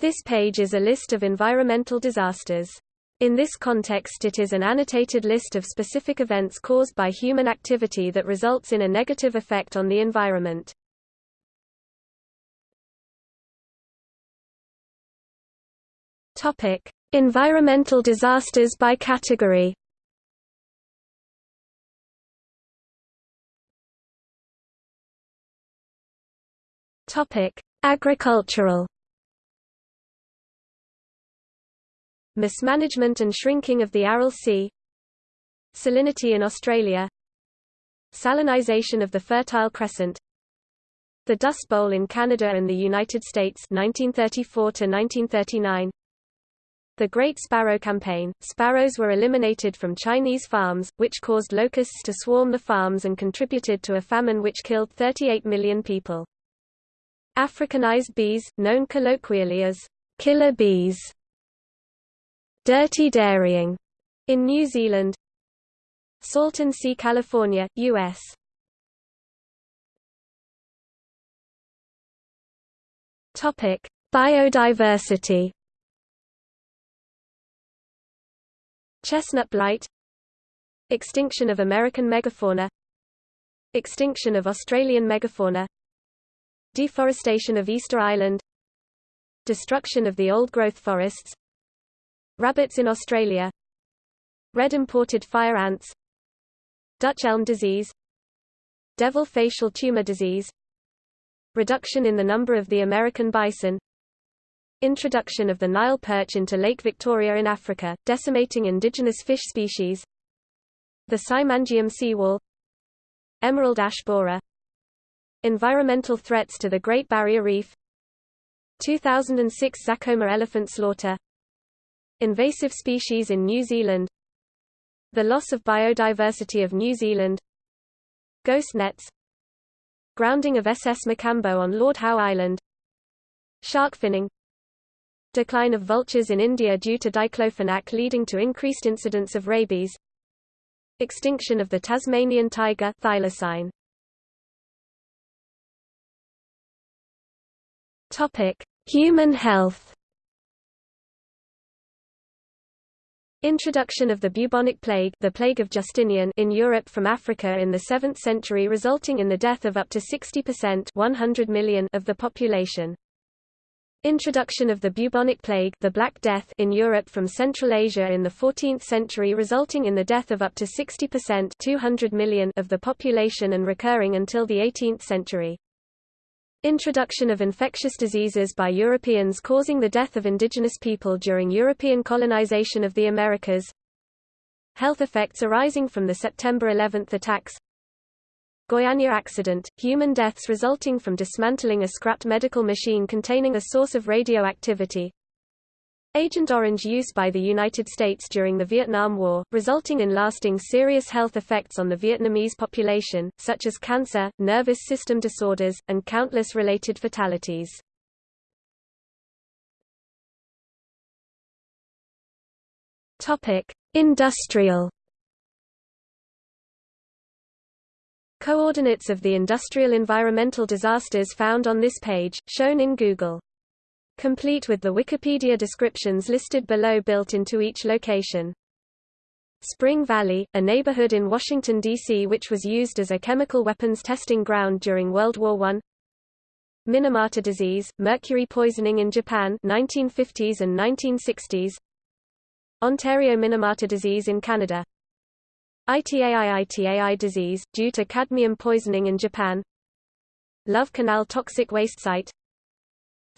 This page is a list of environmental disasters. In this context it is an annotated list of specific events caused by human activity that results in a negative effect on the environment. Topic: Environmental disasters by category. Topic: Agricultural. Mismanagement and shrinking of the Aral Sea Salinity in Australia Salinisation of the Fertile Crescent The Dust Bowl in Canada and the United States 1934 1939 The Great Sparrow Campaign – Sparrows were eliminated from Chinese farms, which caused locusts to swarm the farms and contributed to a famine which killed 38 million people. Africanized bees, known colloquially as killer bees Dirty dairying in New Zealand Salton Sea, California, U.S. Topic: Biodiversity. Chestnut blight. Extinction of American megafauna. Extinction of Australian megafauna. Deforestation of Easter Island. Destruction of the old-growth forests Rabbits in Australia. Red imported fire ants. Dutch elm disease. Devil facial tumor disease. Reduction in the number of the American bison. Introduction of the Nile perch into Lake Victoria in Africa, decimating indigenous fish species. The Saemangeum seawall. Emerald ash borer. Environmental threats to the Great Barrier Reef. 2006 Zakouma elephant slaughter Invasive species in New Zealand The loss of biodiversity of New Zealand Ghost nets Grounding of SS Makambo on Lord Howe Island Shark finning Decline of vultures in India due to diclofenac leading to increased incidence of rabies Extinction of the Tasmanian tiger thylacine. Topic: Human health Introduction of the bubonic plague, the plague of Justinian in Europe from Africa in the 7th century resulting in the death of up to 60% 100 million of the population. Introduction of the bubonic plague, the Black Death in Europe from Central Asia in the 14th century resulting in the death of up to 60% 200 million of the population and recurring until the 18th century. Introduction of infectious diseases by Europeans causing the death of indigenous people during European colonization of the Americas. Health effects arising from the September 11 attacks. Goiânia accident, human deaths resulting from dismantling a scrapped medical machine containing a source of radioactivity Agent Orange use by the United States during the Vietnam War, resulting in lasting serious health effects on the Vietnamese population, such as cancer, nervous system disorders, and countless related fatalities. Industrial Coordinates of the industrial environmental disasters found on this page, shown in Google complete with the Wikipedia descriptions listed below built into each location. Spring Valley, a neighborhood in Washington, D.C. which was used as a chemical weapons testing ground during World War I. Minamata disease, mercury poisoning in Japan 1950s and 1960s. Ontario Minamata disease in Canada. ITAI ITAI disease, due to cadmium poisoning in Japan. Love Canal toxic waste site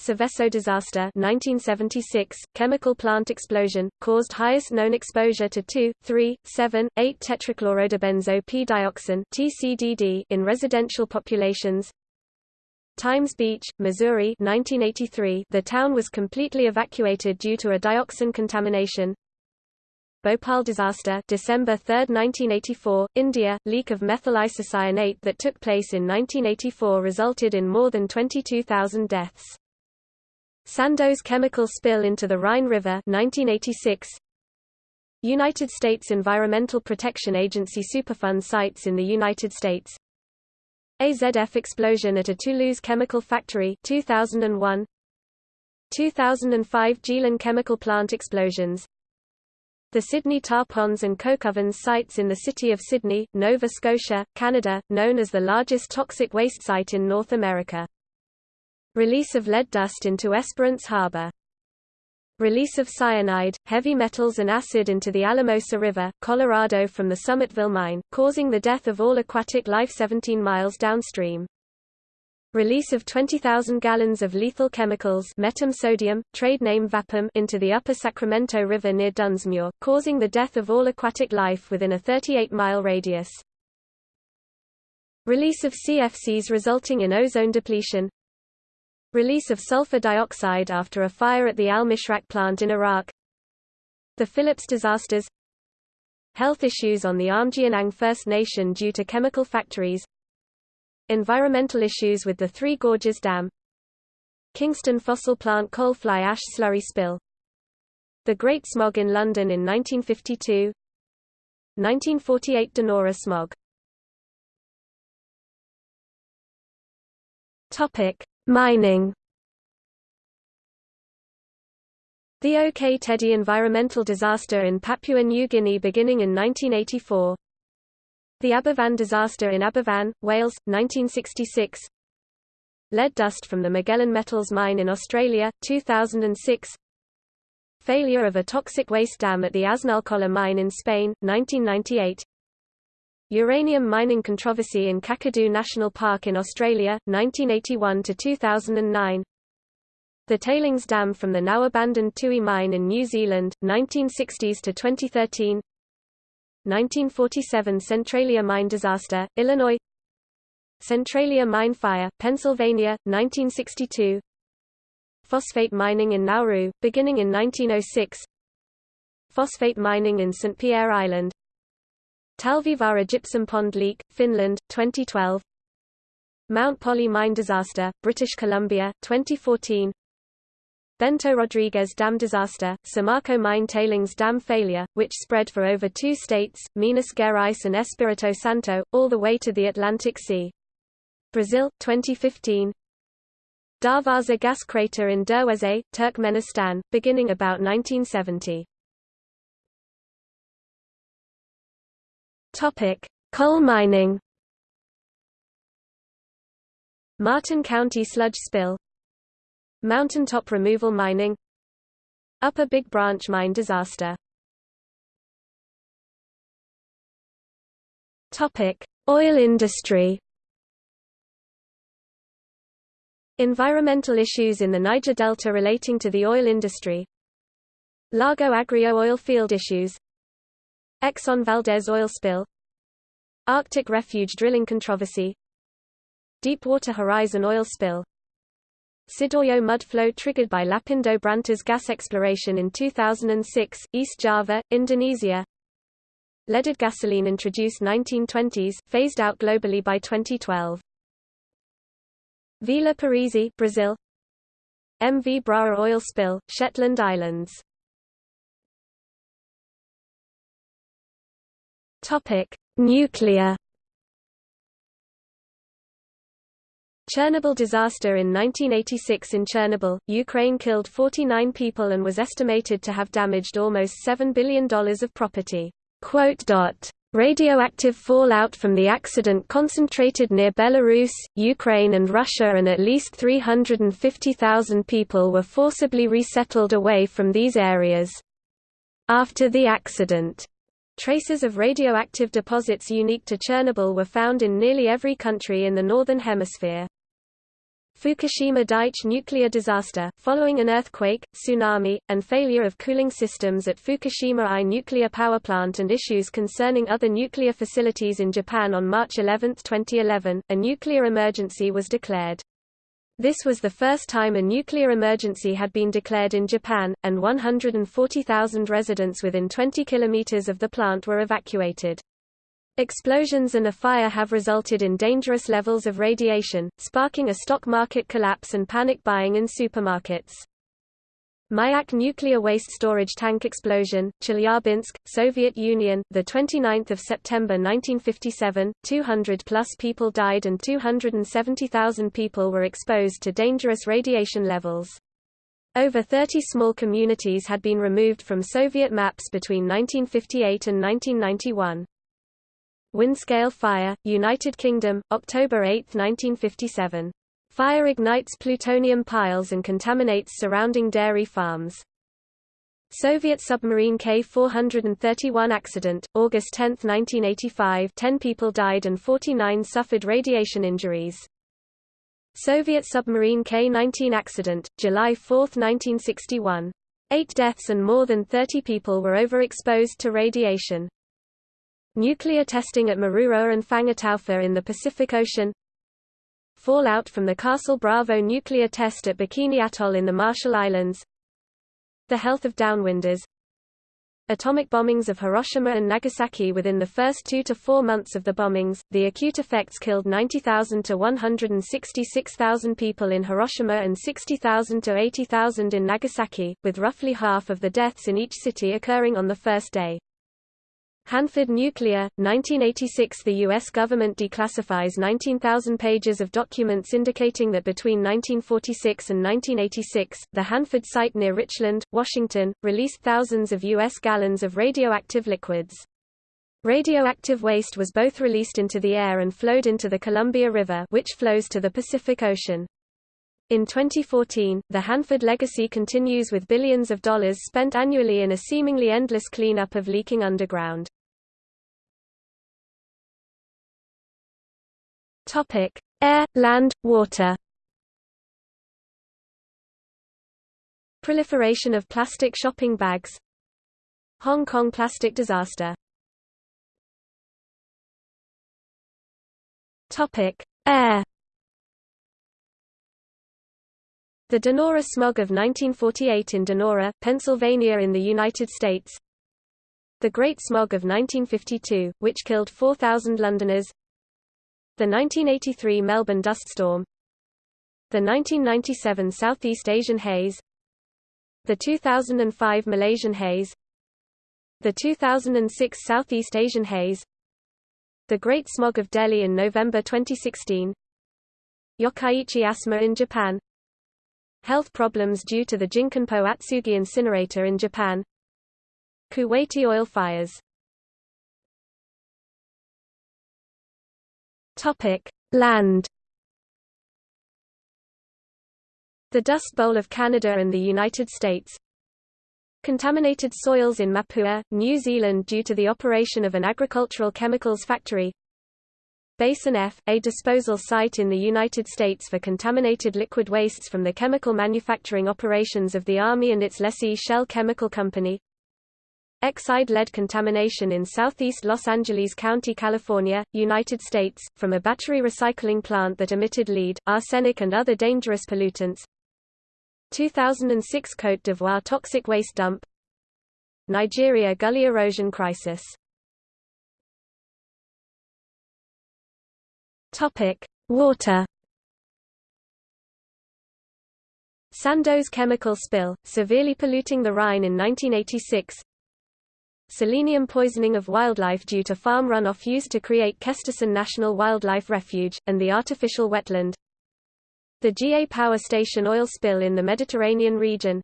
Seveso disaster 1976, chemical plant explosion, caused highest known exposure to 2, 3, 7, 8 tetrachlorodibenzo P-dioxin TCDD in residential populations. Times Beach, Missouri 1983, the town was completely evacuated due to a dioxin contamination. Bhopal disaster December 3, 1984, India, leak of methyl isocyanate that took place in 1984 resulted in more than 22,000 deaths. Sandoz chemical spill into the Rhine River 1986. United States Environmental Protection Agency Superfund sites in the United States AZF explosion at a Toulouse chemical factory 2001 2005 Geelong chemical plant explosions the Sydney tar ponds and coke ovens sites in the city of Sydney, Nova Scotia, Canada, known as the largest toxic waste site in North America. Release of lead dust into Esperance Harbor. Release of cyanide, heavy metals and acid into the Alamosa River, Colorado from the Summitville mine, causing the death of all aquatic life 17 miles downstream. Release of 20,000 gallons of lethal chemicals metam sodium, trade name Vapam into the upper Sacramento River near Dunsmuir, causing the death of all aquatic life within a 38-mile radius. Release of CFCs resulting in ozone depletion. Release of sulfur dioxide after a fire at the Al-Mishraq plant in Iraq. The Phillips disasters. Health issues on the Aamjiwnaang First Nation due to chemical factories. Environmental issues with the Three Gorges Dam. Kingston fossil plant coal fly ash slurry spill. The Great Smog in London in 1952 1948 Donora smog. Topic: Mining. The OK Tedi environmental disaster in Papua New Guinea beginning in 1984 the Aberfan disaster in Aberfan, Wales, 1966 Lead dust from the Magellan Metals mine in Australia, 2006 Failure of a toxic waste dam at the Aznalcóllar mine in Spain, 1998 Uranium mining controversy in Kakadu National Park in Australia, 1981–2009 The tailings dam from the now-abandoned Tui mine in New Zealand, 1960s–2013 1947 Centralia mine disaster, Illinois. Centralia mine fire, Pennsylvania, 1962 Phosphate mining in Nauru, beginning in 1906 Phosphate mining in St. Pierre Island Talvivaara gypsum pond leak, Finland, 2012 Mount Polley mine disaster, British Columbia, 2014 Bento Rodrigues Dam disaster, Samarco mine tailings dam failure, which spread for over two states, Minas Gerais and Espírito Santo, all the way to the Atlantic Sea. Brazil, 2015 Darvaza gas crater in Derweze, Turkmenistan, beginning about 1970. Topic: Coal mining. Martin County sludge spill Mountaintop removal mining Upper Big Branch mine disaster Topic: Oil industry. Environmental issues in the Niger Delta relating to the oil industry. Lago Agrio oil field issues. Exxon Valdez oil spill. Arctic refuge drilling controversy. Deepwater Horizon oil spill. Sidoarjo mud flow triggered by Lapindo Brantas gas exploration in 2006, East Java, Indonesia. Leaded gasoline introduced 1920s, phased out globally by 2012. Vila Parisi, Brazil. MV Braer oil spill, Shetland Islands. Topic: Nuclear Chernobyl disaster in 1986 in Chernobyl, Ukraine killed 49 people and was estimated to have damaged almost $7 billion of property. Radioactive fallout from the accident concentrated near Belarus, Ukraine and Russia and at least 350,000 people were forcibly resettled away from these areas. After the accident, traces of radioactive deposits unique to Chernobyl were found in nearly every country in the Northern Hemisphere. Fukushima Daiichi nuclear disaster, following an earthquake, tsunami, and failure of cooling systems at Fukushima I nuclear power plant and issues concerning other nuclear facilities in Japan on March 11, 2011, a nuclear emergency was declared. This was the first time a nuclear emergency had been declared in Japan, and 140,000 residents within 20 kilometers of the plant were evacuated. Explosions and a fire have resulted in dangerous levels of radiation, sparking a stock market collapse and panic buying in supermarkets. Mayak nuclear waste storage tank explosion, Chelyabinsk, Soviet Union, the 29th of September 1957. 200 plus people died and 270,000 people were exposed to dangerous radiation levels. Over 30 small communities had been removed from Soviet maps between 1958 and 1991. Windscale fire, United Kingdom, October 8, 1957. Fire ignites plutonium piles and contaminates surrounding dairy farms. Soviet submarine K-431 accident, August 10, 1985 10 people died and 49 suffered radiation injuries. Soviet submarine K-19 accident, July 4, 1961. Eight deaths and more than 30 people were overexposed to radiation. Nuclear testing at Mururoa and Fangataufa in the Pacific Ocean Fallout from the Castle Bravo nuclear test at Bikini Atoll in the Marshall Islands. The health of downwinders. Atomic bombings of Hiroshima and Nagasaki within the first two to four months of the bombings, the acute effects killed 90,000 to 166,000 people in Hiroshima and 60,000 to 80,000 in Nagasaki, with roughly half of the deaths in each city occurring on the first day. Hanford Nuclear, 1986 The U.S. government declassifies 19,000 pages of documents indicating that between 1946 and 1986, the Hanford site near Richland, Washington, released thousands of U.S. gallons of radioactive liquids. Radioactive waste was both released into the air and flowed into the Columbia River which flows to the Pacific Ocean. In 2014, the Hanford legacy continues with billions of dollars spent annually in a seemingly endless cleanup of leaking underground. Topic: Air, land, water. Proliferation of plastic shopping bags. Hong Kong plastic disaster. Topic: Air. The Donora smog of 1948 in Donora, Pennsylvania in the United States. The Great Smog of 1952, which killed 4,000 Londoners. The 1983 Melbourne dust storm. The 1997 Southeast Asian haze. The 2005 Malaysian haze. The 2006 Southeast Asian haze. The Great Smog of Delhi in November 2016 Yokkaichi asthma in Japan. Health problems due to the Jinkanpo Atsugi incinerator in Japan. Kuwaiti oil fires Land. The Dust Bowl of Canada and the United States. Contaminated soils in Mapua, New Zealand due to the operation of an agricultural chemicals factory. Basin F, a disposal site in the United States for contaminated liquid wastes from the chemical manufacturing operations of the Army and its lessee Shell Chemical Company. Exide lead contamination in southeast Los Angeles County, California, United States, from a battery recycling plant that emitted lead, arsenic and other dangerous pollutants. 2006 Côte d'Ivoire toxic waste dump Nigeria gully erosion crisis Water. Sandoz chemical spill, severely polluting the Rhine in 1986 selenium poisoning of wildlife due to farm runoff used to create Kesterson National Wildlife Refuge, and the artificial wetland. The Jiyeh power station oil spill in the Mediterranean region.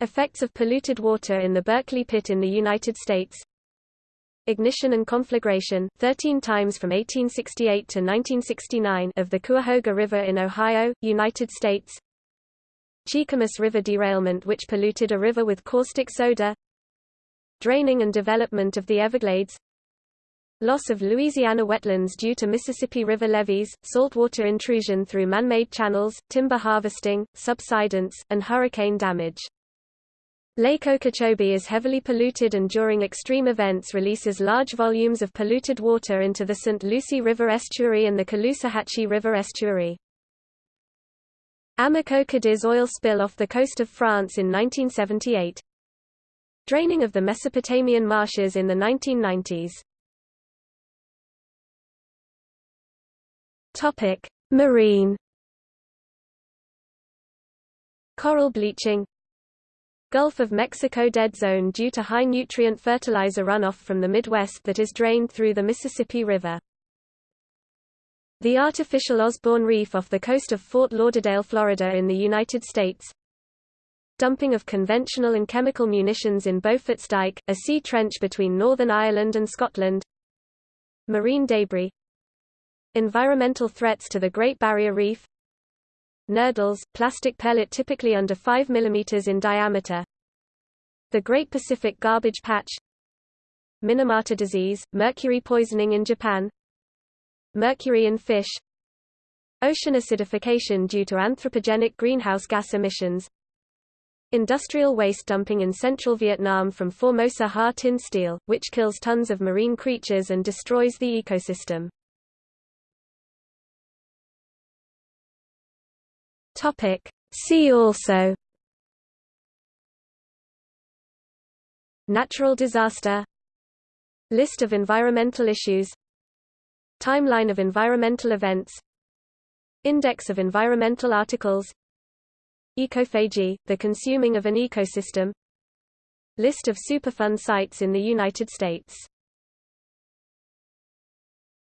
Effects of polluted water in the Berkeley Pit in the United States. Ignition and conflagration, 13 times from 1868 to 1969 of the Cuyahoga River in Ohio, United States. Cheakamus River derailment which polluted a river with caustic soda Draining and development of the Everglades Loss of Louisiana wetlands due to Mississippi River levees, saltwater intrusion through man-made channels, timber harvesting, subsidence, and hurricane damage. Lake Okeechobee is heavily polluted and during extreme events releases large volumes of polluted water into the St. Lucie River estuary and the Caloosahatchee River estuary. Amoco Cadiz oil spill off the coast of France in 1978. Draining of the Mesopotamian marshes in the 1990s. Topic: Marine Coral bleaching Gulf of Mexico dead zone due to high nutrient fertilizer runoff from the Midwest that is drained through the Mississippi River. The artificial Osborne Reef off the coast of Fort Lauderdale, Florida in the United States Dumping of conventional and chemical munitions in Beaufort's Dyke, a sea trench between Northern Ireland and Scotland. Marine debris. Environmental threats to the Great Barrier Reef. Nurdles, plastic pellet typically under 5 mm in diameter. The Great Pacific Garbage Patch. Minamata disease, mercury poisoning in Japan. Mercury in fish. Ocean acidification due to anthropogenic greenhouse gas emissions. Industrial waste dumping in central Vietnam from Formosa Ha Tinh Steel, which kills tons of marine creatures and destroys the ecosystem. See also Natural disaster List of environmental issues Timeline of environmental events Index of environmental articles Ecophagy, the consuming of an ecosystem. List of Superfund sites in the United States